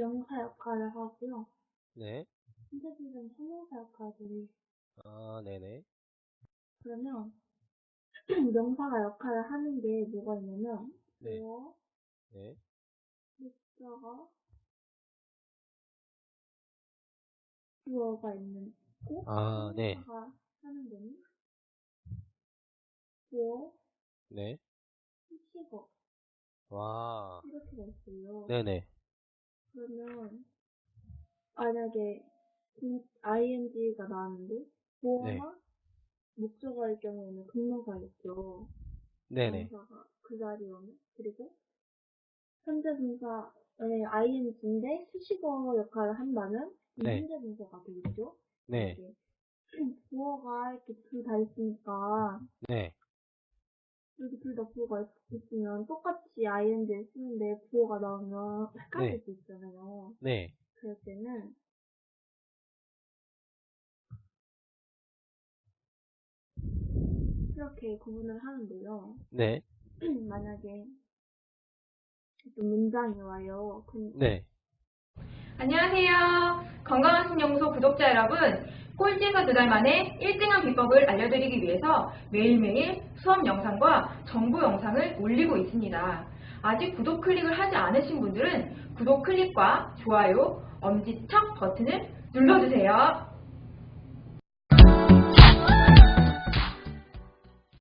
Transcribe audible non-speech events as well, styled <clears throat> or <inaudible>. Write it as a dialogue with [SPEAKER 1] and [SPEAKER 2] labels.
[SPEAKER 1] 명사 역할을 하고요.
[SPEAKER 2] 네.
[SPEAKER 1] 선생님은 형용사 역할을
[SPEAKER 2] 아, 네네.
[SPEAKER 1] 그러면 <clears throat> 명사가 역할을 하는 게 뭐가 있냐면
[SPEAKER 2] 네.
[SPEAKER 1] 주어,
[SPEAKER 2] 네.
[SPEAKER 1] 목적어, 주어가 있는 고
[SPEAKER 2] 아, 네.
[SPEAKER 1] 형용사가 하는 데는 주어,
[SPEAKER 2] 네.
[SPEAKER 1] 수식어
[SPEAKER 2] 와.
[SPEAKER 1] 이렇게 돼 있어요.
[SPEAKER 2] 네네.
[SPEAKER 1] 그러면 만약에 ing가 나왔는데
[SPEAKER 2] 네.
[SPEAKER 1] 목적어일 경우에는 동명사겠죠.
[SPEAKER 2] 네네.
[SPEAKER 1] 동사가 그 자리에 오면 그리고 현재 동사의 ing인데 수식어 역할을 한다면 이
[SPEAKER 2] 네.
[SPEAKER 1] 현재 동사가 되겠죠.
[SPEAKER 2] 네.
[SPEAKER 1] 이렇게 <clears throat> 부어가 이렇게 둘 다 있으니까
[SPEAKER 2] 네.
[SPEAKER 1] 여기 둘 다 부어가 있- 있으면 똑같이 ing를 쓰는데 부어가 나오면 헷갈릴
[SPEAKER 2] 네.
[SPEAKER 1] 수 있잖아요.
[SPEAKER 2] 네.
[SPEAKER 1] 그럴 때는 이렇게 구분을 하는데요.
[SPEAKER 2] 네. <clears throat>
[SPEAKER 1] 만약에 어떤 문장이 와요. 그럼
[SPEAKER 2] 네.
[SPEAKER 3] 안녕하세요. 건강한 신연구소 구독자 여러분. 꼴찌에서 두 달 만에 1등한 비법을 알려드리기 위해서 매일매일 수업 영상과 정보 영상을 올리고 있습니다. 아직 구독 클릭을 하지 않으신 분들은 구독 클릭과 좋아요, 엄지척 버튼을 눌러주세요.